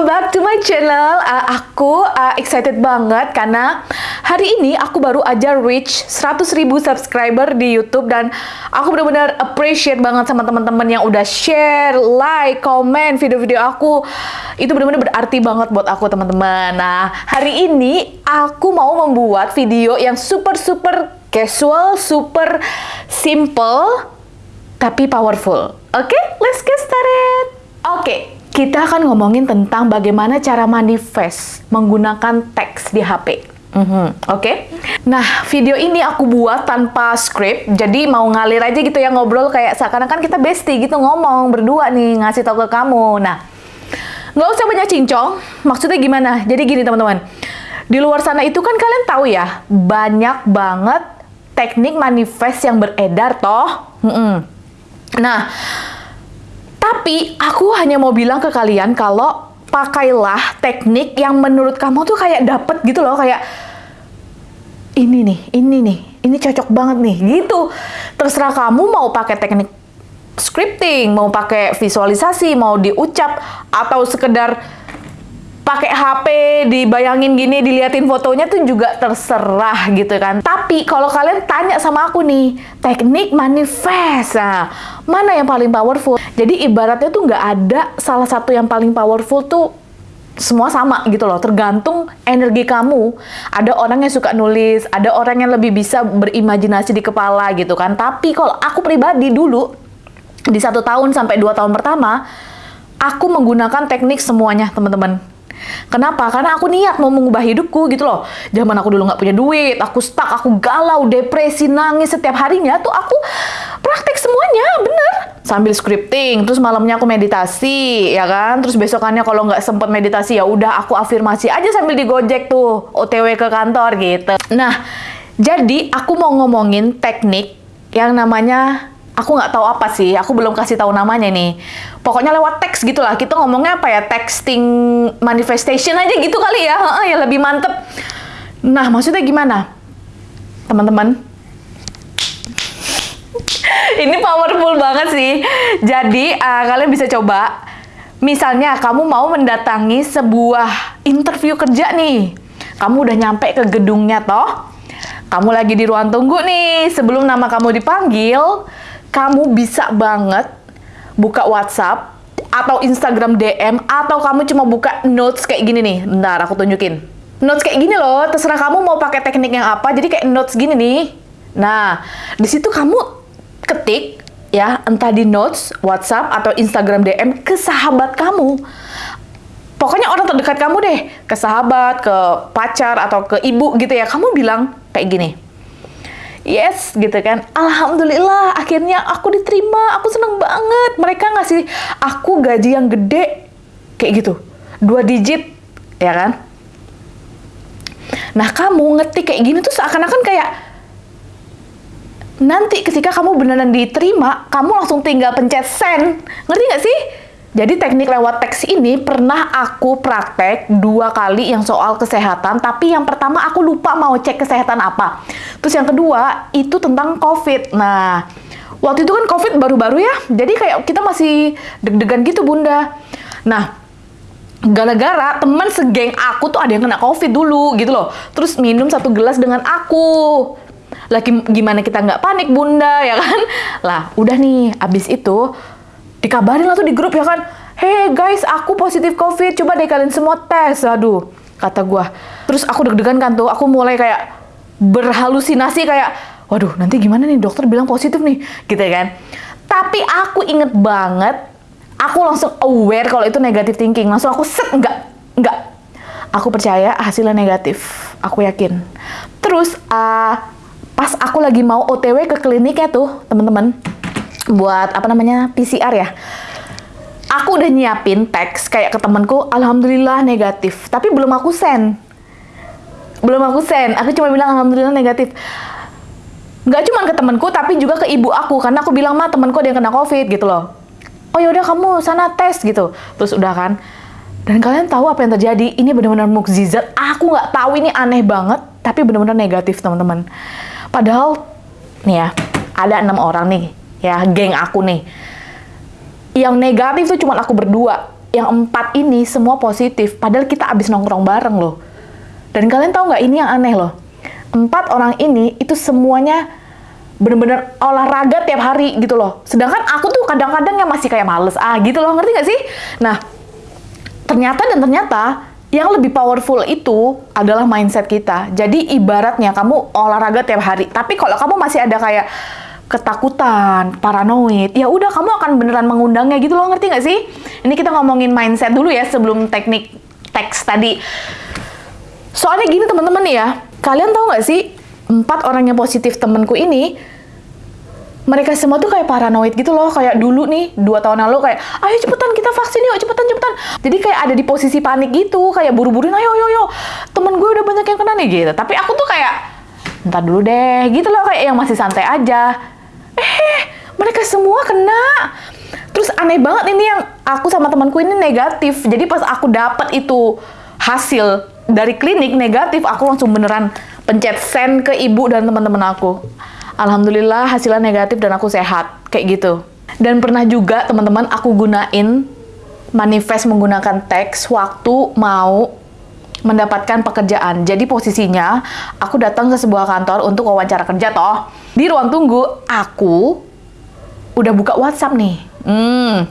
welcome back to my channel. Uh, aku uh, excited banget karena hari ini aku baru aja reach 100.000 subscriber di YouTube dan aku benar-benar appreciate banget sama teman-teman yang udah share, like, comment video-video aku. Itu benar-benar berarti banget buat aku teman-teman. Nah, hari ini aku mau membuat video yang super super casual, super simple tapi powerful. Oke, okay? let's get started. Oke, okay, kita akan ngomongin tentang bagaimana cara manifest menggunakan teks di HP. Mm -hmm. Oke, okay? nah video ini aku buat tanpa script, jadi mau ngalir aja gitu ya ngobrol kayak seakan-akan kita bestie gitu ngomong berdua nih ngasih tau ke kamu. Nah, nggak usah banyak cincong. Maksudnya gimana? Jadi gini teman-teman, di luar sana itu kan kalian tahu ya banyak banget teknik manifest yang beredar toh. Mm -mm. Nah, tapi aku hanya mau bilang ke kalian kalau pakailah teknik yang menurut kamu tuh kayak dapet gitu loh, kayak ini nih, ini nih, ini cocok banget nih, gitu. Terserah kamu mau pakai teknik scripting, mau pakai visualisasi, mau diucap, atau sekedar pakai HP dibayangin gini diliatin fotonya tuh juga terserah gitu kan. Tapi kalau kalian tanya sama aku nih teknik manifest. Nah, mana yang paling powerful? Jadi ibaratnya tuh nggak ada salah satu yang paling powerful tuh semua sama gitu loh, tergantung energi kamu. Ada orang yang suka nulis, ada orang yang lebih bisa berimajinasi di kepala gitu kan. Tapi kalau aku pribadi dulu, di satu tahun sampai dua tahun pertama, aku menggunakan teknik semuanya teman-teman Kenapa? Karena aku niat mau mengubah hidupku gitu loh. Zaman aku dulu nggak punya duit, aku stuck, aku galau, depresi, nangis setiap harinya tuh aku praktek semuanya, bener. Sambil scripting, terus malamnya aku meditasi, ya kan? Terus besokannya kalau nggak sempet meditasi ya udah aku afirmasi aja sambil digojek tuh, OTW ke kantor gitu. Nah, jadi aku mau ngomongin teknik yang namanya aku nggak tahu apa sih, aku belum kasih tahu namanya nih. Pokoknya lewat teks gitulah. Kita ngomongnya apa ya? Texting manifestation aja gitu kali ya. Heeh, ya lebih mantep. Nah, maksudnya gimana? Teman-teman, ini powerful banget sih. Jadi, uh, kalian bisa coba. Misalnya, kamu mau mendatangi sebuah interview kerja nih. Kamu udah nyampe ke gedungnya toh. Kamu lagi di ruang tunggu nih. Sebelum nama kamu dipanggil, kamu bisa banget buka WhatsApp atau Instagram DM atau kamu cuma buka notes kayak gini nih. Bentar, aku tunjukin. Notes kayak gini loh, terserah kamu mau pakai teknik yang apa. Jadi kayak notes gini nih. Nah, di situ kamu ketik ya, entah di notes, WhatsApp atau Instagram DM ke sahabat kamu. Pokoknya orang terdekat kamu deh, ke sahabat, ke pacar atau ke ibu gitu ya. Kamu bilang kayak gini yes gitu kan. Alhamdulillah akhirnya aku diterima. Aku seneng banget. Mereka ngasih aku gaji yang gede. Kayak gitu. Dua digit ya kan? Nah kamu ngetik kayak gini tuh seakan-akan kayak nanti ketika kamu beneran diterima kamu langsung tinggal pencet send. Ngerti gak sih? Jadi teknik lewat teks ini pernah aku praktek dua kali yang soal kesehatan, tapi yang pertama aku lupa mau cek kesehatan apa. Terus yang kedua itu tentang COVID. Nah, waktu itu kan COVID baru-baru ya, jadi kayak kita masih deg-degan gitu bunda. Nah, gara-gara teman segeng aku tuh ada yang kena COVID dulu gitu loh. Terus minum satu gelas dengan aku. Lagi gimana kita nggak panik bunda ya kan? Lah, udah nih, abis itu dikabarin lah tuh di grup ya kan hey guys aku positif covid coba deh kalian semua tes aduh kata gue terus aku deg-degan kan tuh aku mulai kayak berhalusinasi kayak waduh nanti gimana nih? Dokter bilang positif nih. Gitu ya kan. Tapi aku inget banget aku langsung aware kalau itu negatif thinking. Langsung aku set enggak enggak. Aku percaya hasilnya negatif. Aku yakin. Terus uh, pas aku lagi mau OTW ke kliniknya tuh teman-teman buat apa namanya PCR ya. Aku udah nyiapin teks kayak ke temanku alhamdulillah negatif. Tapi belum aku send belum aku send. Aku cuma bilang alhamdulillah negatif. Nggak cuma ke temanku tapi juga ke ibu aku. Karena aku bilang mah temanku ada yang kena covid gitu loh. Oh yaudah kamu sana tes gitu. Terus udah kan. Dan kalian tahu apa yang terjadi? Ini benar-benar mukjizat. Aku nggak tahu ini aneh banget tapi benar-benar negatif teman-teman. Padahal nih ya ada enam orang nih ya geng aku nih. Yang negatif tuh cuma aku berdua. Yang empat ini semua positif, padahal kita abis nongkrong bareng loh. Dan kalian tahu nggak ini yang aneh loh? Empat orang ini itu semuanya bener-bener olahraga tiap hari gitu loh. Sedangkan aku tuh kadang-kadang yang masih kayak males ah gitu loh, ngerti nggak sih? Nah, ternyata dan ternyata yang lebih powerful itu adalah mindset kita. Jadi ibaratnya kamu olahraga tiap hari, tapi kalau kamu masih ada kayak ketakutan, paranoid, ya udah kamu akan beneran mengundangnya gitu loh, ngerti nggak sih? Ini kita ngomongin mindset dulu ya sebelum teknik teks tadi. Soalnya gini teman-teman ya, kalian tahu nggak sih empat orang yang positif temenku ini mereka semua tuh kayak paranoid gitu loh. Kayak dulu nih dua tahun lalu kayak ayo cepetan kita vaksin yuk cepetan cepetan. Jadi kayak ada di posisi panik gitu kayak buru-buruin ayo ayo ayo. Temen gue udah banyak yang kena nih gitu. Tapi aku tuh kayak ntar dulu deh gitu loh. Kayak yang masih santai aja. Eh mereka semua kena. Terus aneh banget ini yang aku sama temanku ini negatif. Jadi pas aku dapet itu hasil dari klinik negatif aku langsung beneran pencet send ke ibu dan teman-teman aku alhamdulillah hasilnya negatif dan aku sehat kayak gitu dan pernah juga teman-teman aku gunain manifest menggunakan teks waktu mau mendapatkan pekerjaan. Jadi posisinya aku datang ke sebuah kantor untuk wawancara kerja toh. Di ruang tunggu aku udah buka WhatsApp nih. Hmm.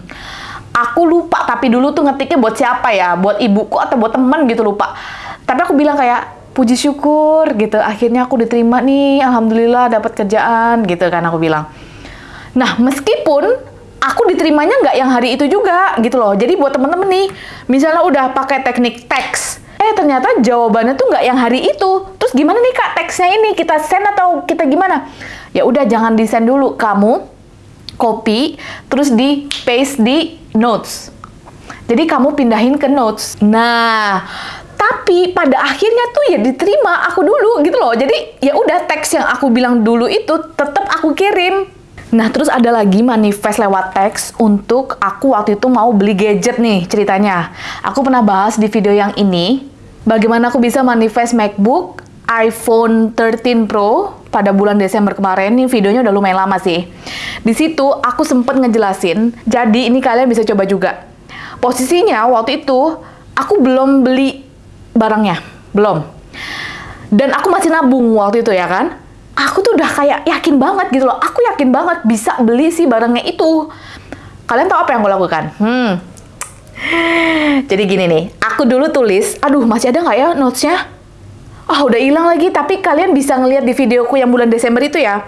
Aku lupa tapi dulu tuh ngetiknya buat siapa ya? Buat ibuku atau buat temen gitu lupa. Tapi aku bilang kayak puji syukur gitu. Akhirnya aku diterima nih. Alhamdulillah dapat kerjaan gitu kan aku bilang. Nah, meskipun aku diterimanya nggak yang hari itu juga gitu loh. Jadi buat temen-temen nih, misalnya udah pakai teknik teks, eh ternyata jawabannya tuh nggak yang hari itu. Terus gimana nih kak teksnya ini kita send atau kita gimana? Ya udah jangan di send dulu, kamu copy terus di paste di notes. Jadi kamu pindahin ke notes. Nah, tapi pada akhirnya tuh ya diterima aku dulu gitu loh. Jadi ya udah teks yang aku bilang dulu itu tetap aku kirim. Nah, terus ada lagi manifest lewat teks untuk aku waktu itu mau beli gadget nih ceritanya. Aku pernah bahas di video yang ini, bagaimana aku bisa manifest MacBook iPhone 13 Pro pada bulan Desember kemarin. Ini videonya udah lumayan lama sih. Di situ aku sempet ngejelasin, jadi ini kalian bisa coba juga. Posisinya waktu itu aku belum beli barangnya, belum. Dan aku masih nabung waktu itu ya kan aku tuh udah kayak yakin banget gitu loh. Aku yakin banget bisa beli si barangnya itu. Kalian tahu apa yang aku lakukan? Hmm. Jadi gini nih, aku dulu tulis, aduh masih ada nggak ya notesnya? Ah, oh, udah hilang lagi, tapi kalian bisa ngeliat di videoku yang bulan Desember itu ya.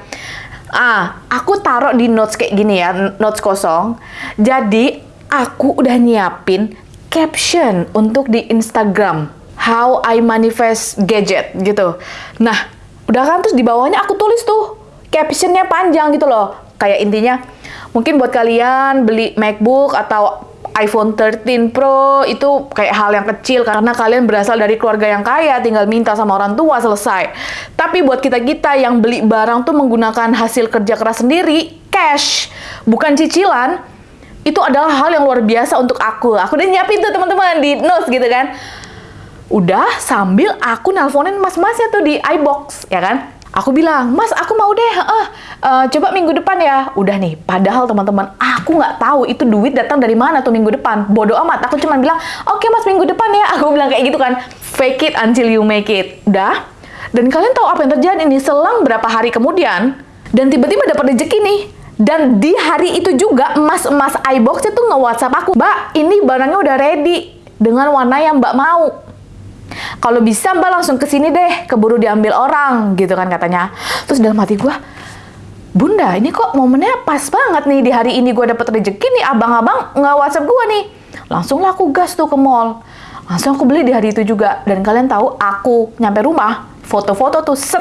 Ah, aku taruh di notes kayak gini ya, notes kosong. Jadi, aku udah nyiapin caption untuk di Instagram. How I manifest gadget gitu. Nah, Udah kan terus di bawahnya aku tulis tuh captionnya panjang gitu loh. Kayak intinya mungkin buat kalian beli MacBook atau iPhone 13 Pro itu kayak hal yang kecil karena kalian berasal dari keluarga yang kaya, tinggal minta sama orang tua selesai. Tapi buat kita-kita yang beli barang tuh menggunakan hasil kerja keras sendiri, cash, bukan cicilan, itu adalah hal yang luar biasa untuk aku. Aku udah nyiapin tuh teman-teman di notes gitu kan. Udah sambil aku nelponin mas-masnya tuh di iBox, ya kan? Aku bilang, mas aku mau deh, uh, uh, coba minggu depan ya. Udah nih, padahal teman-teman, aku nggak tahu itu duit datang dari mana tuh minggu depan. Bodoh amat, aku cuma bilang, oke okay, mas minggu depan ya. Aku bilang kayak gitu kan, fake it until you make it. Udah, dan kalian tahu apa yang terjadi nih? Selang berapa hari kemudian, dan tiba-tiba dapat rezeki nih. Dan di hari itu juga, mas-mas iBox itu nge-whatsapp aku, Mbak, ini barangnya udah ready dengan warna yang Mbak mau kalau bisa mbak langsung ke sini deh, keburu diambil orang, gitu kan katanya. Terus dalam hati gue, Bunda, ini kok momennya pas banget nih di hari ini gue dapet rezeki nih, abang-abang nggak WhatsApp gue nih. Langsung lah aku gas tuh ke mall. Langsung aku beli di hari itu juga. Dan kalian tahu, aku nyampe rumah, foto-foto tuh set.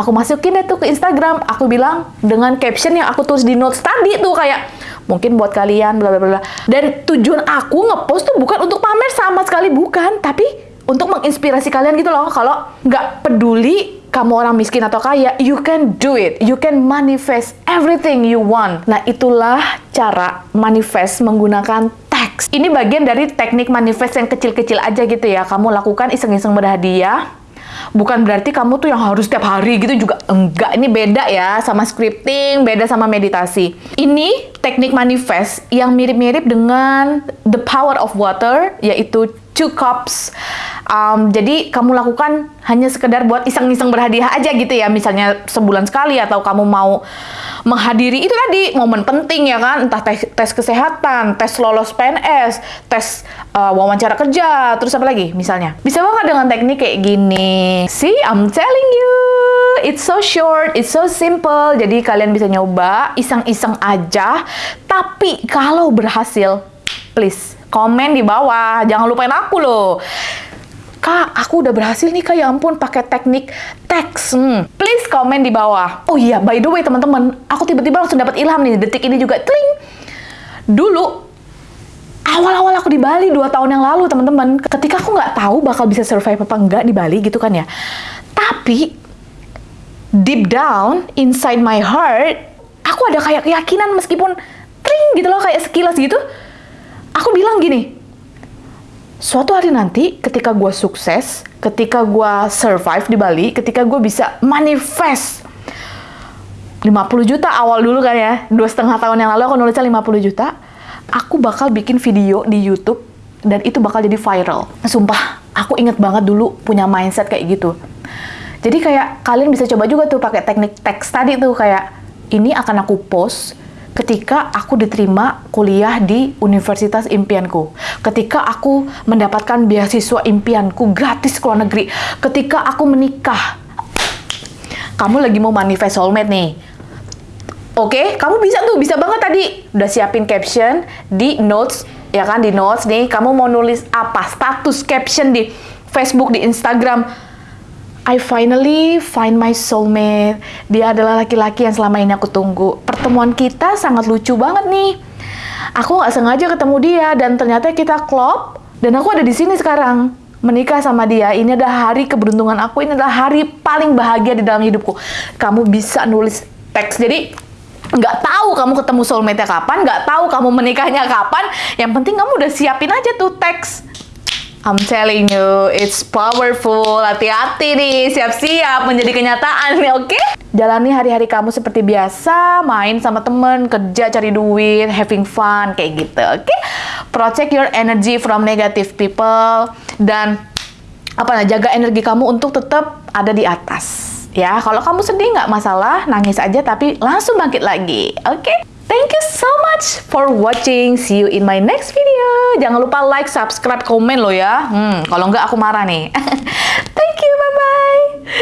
Aku masukin deh tuh ke Instagram. Aku bilang dengan caption yang aku tulis di notes tadi tuh kayak mungkin buat kalian bla bla bla. Dan tujuan aku ngepost tuh bukan untuk pamer sama sekali bukan, tapi untuk menginspirasi kalian gitu loh kalau nggak peduli kamu orang miskin atau kaya, you can do it. You can manifest everything you want. Nah, itulah cara manifest menggunakan teks. Ini bagian dari teknik manifest yang kecil-kecil aja gitu ya. Kamu lakukan iseng-iseng berhadiah, bukan berarti kamu tuh yang harus setiap hari gitu juga enggak. Ini beda ya sama scripting, beda sama meditasi. Ini teknik manifest yang mirip-mirip dengan the power of water, yaitu two cups. Um, jadi kamu lakukan hanya sekedar buat iseng-iseng berhadiah aja gitu ya, misalnya sebulan sekali atau kamu mau menghadiri itu tadi momen penting ya kan, entah tes, tes kesehatan, tes lolos PNS, tes uh, wawancara kerja, terus apa lagi misalnya. Bisa banget dengan teknik kayak gini. See, I'm telling you, it's so short, it's so simple. Jadi kalian bisa nyoba, iseng-iseng aja. Tapi kalau berhasil, please komen di bawah. Jangan lupain aku loh. Kak, aku udah berhasil nih kak, ya ampun pakai teknik teks. Hmm. Please komen di bawah. Oh iya, by the way teman-teman, aku tiba-tiba langsung dapat ilham nih, detik ini juga. Tling! Dulu, awal-awal aku di Bali dua tahun yang lalu teman-teman, ketika aku nggak tahu bakal bisa survive apa enggak di Bali gitu kan ya. Tapi, deep down, inside my heart, aku ada kayak keyakinan meskipun tring gitu loh, kayak sekilas gitu, aku bilang gini, suatu hari nanti ketika gue sukses, ketika gue survive di Bali, ketika gue bisa manifest 50 juta awal dulu kan ya, dua setengah tahun yang lalu aku nulisnya 50 juta, aku bakal bikin video di YouTube dan itu bakal jadi viral. Sumpah, aku inget banget dulu punya mindset kayak gitu. Jadi kayak kalian bisa coba juga tuh pakai teknik teks tadi tuh kayak ini akan aku post ketika aku diterima kuliah di universitas impianku, ketika aku mendapatkan beasiswa impianku gratis ke luar negeri, ketika aku menikah. Kamu lagi mau manifest soulmate nih. Oke, okay? kamu bisa tuh, bisa banget tadi. Udah siapin caption di notes, ya kan, di notes nih. Kamu mau nulis apa? Status caption di Facebook, di Instagram I finally find my soulmate. Dia adalah laki-laki yang selama ini aku tunggu. Pertemuan kita sangat lucu banget nih. Aku nggak sengaja ketemu dia dan ternyata kita klop dan aku ada di sini sekarang menikah sama dia. Ini adalah hari keberuntungan aku. Ini adalah hari paling bahagia di dalam hidupku. Kamu bisa nulis teks. Jadi nggak tahu kamu ketemu soulmate-nya kapan, nggak tahu kamu menikahnya kapan. Yang penting kamu udah siapin aja tuh teks I'm telling you, it's powerful. Hati-hati nih, siap-siap menjadi kenyataan nih, oke? Okay? Jalani hari-hari kamu seperti biasa, main sama temen, kerja, cari duit, having fun, kayak gitu, oke? Okay? Protect your energy from negative people, dan apa nah, jaga energi kamu untuk tetap ada di atas. Ya, kalau kamu sedih nggak masalah, nangis aja tapi langsung bangkit lagi, oke? Okay? Thank you so much for watching. See you in my next video. Jangan lupa like, subscribe, komen lo ya. Hmm, kalau nggak aku marah nih. Thank you, bye.